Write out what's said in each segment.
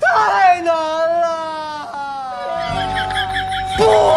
太难了！不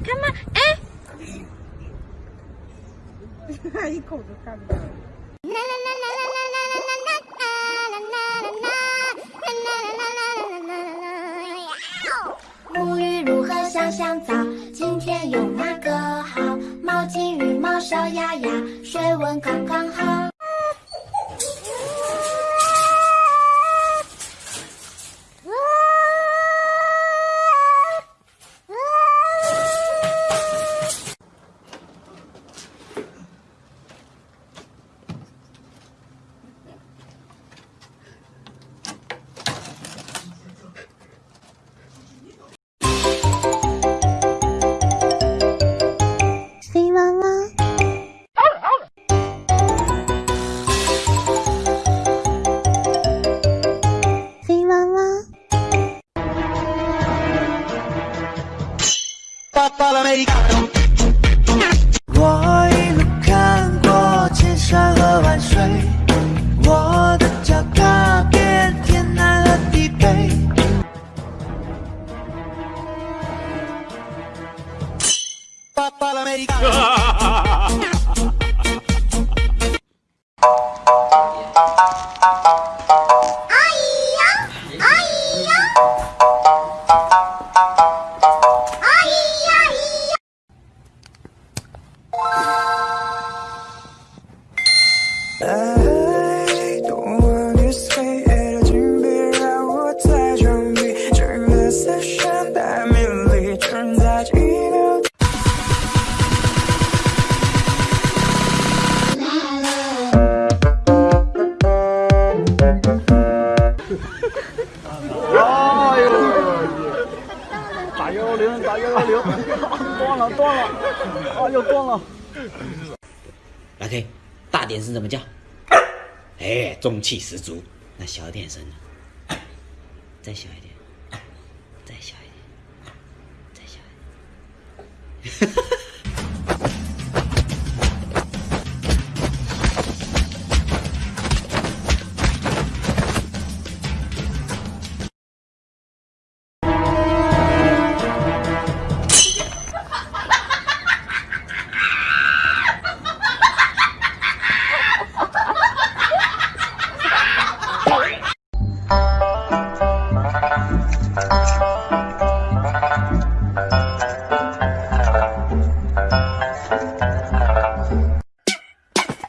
好看吗？哎，沐浴如何香香皂？今天用哪个好？毛巾、羽毛、小鸭鸭，水温刚刚好。我一路看过千山和万水，我的脚踏遍天南和地北。OK，大点声怎么叫？哎，中气十足。那小点声呢？再小一点，再小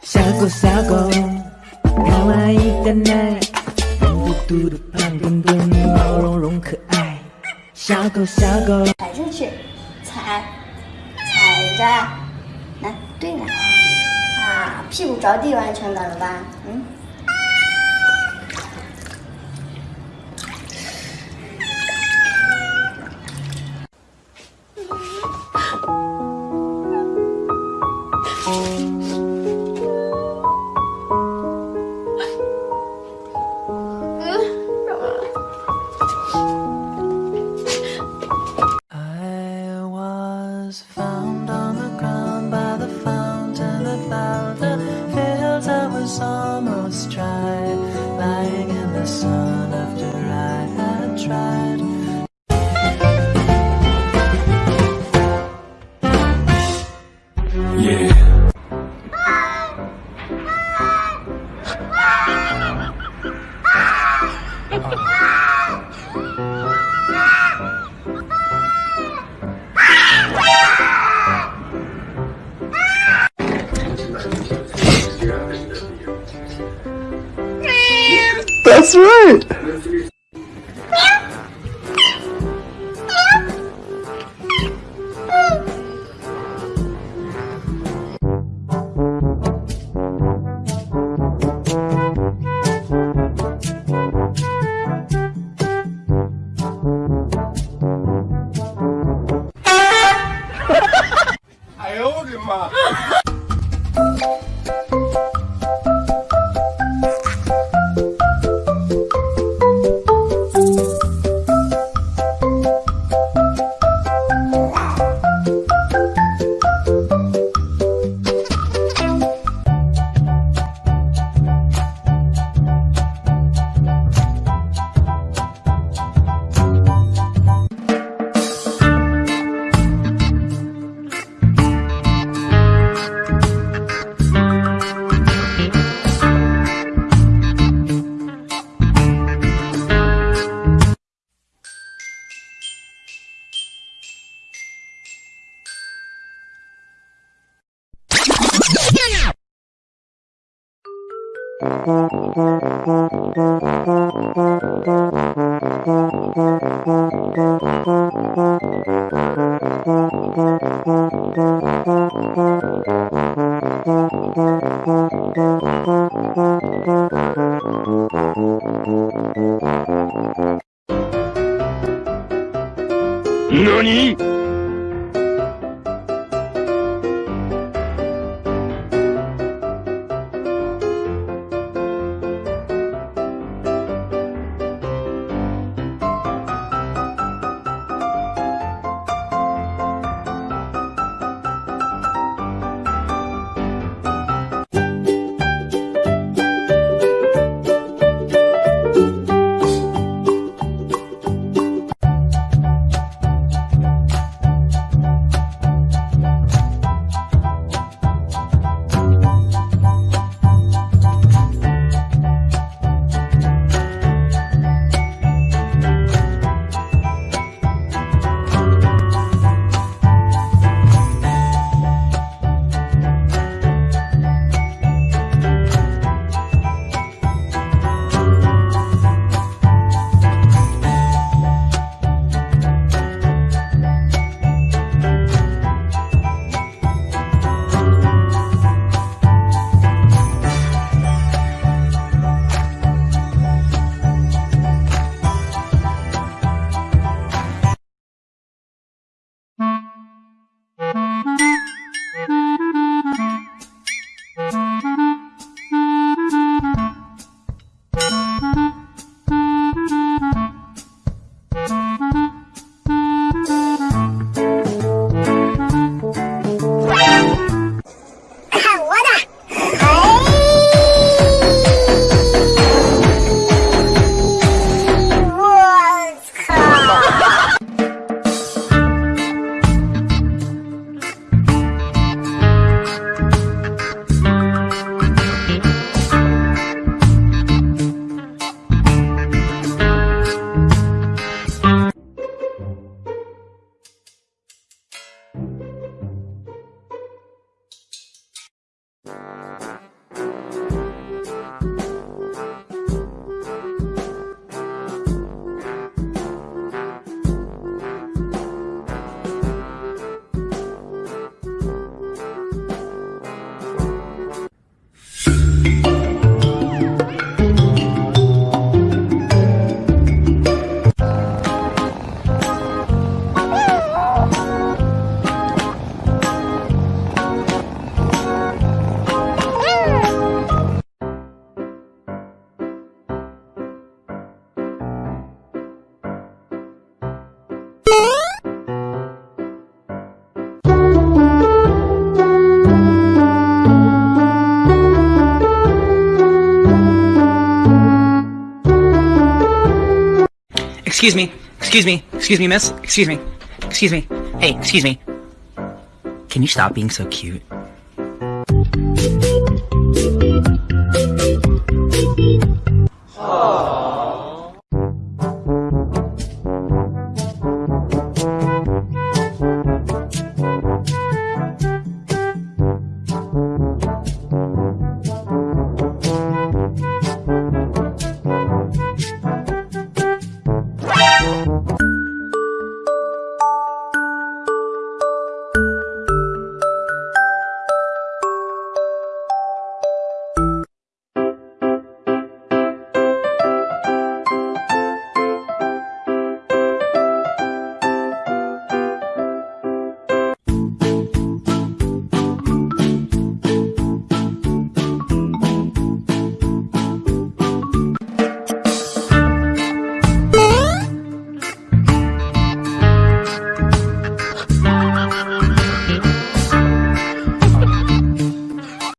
小狗小狗，看完一个奶，圆嘟嘟的胖墩墩，毛茸茸可爱。小狗小狗，踩出去，踩，踩着，来，对了，啊，屁股着地完成的了吧？嗯。That's right. I owed him. Uh, 何？Excuse me. Excuse me. Excuse me, miss. Excuse me. Excuse me. Hey, excuse me. Can you stop being so cute?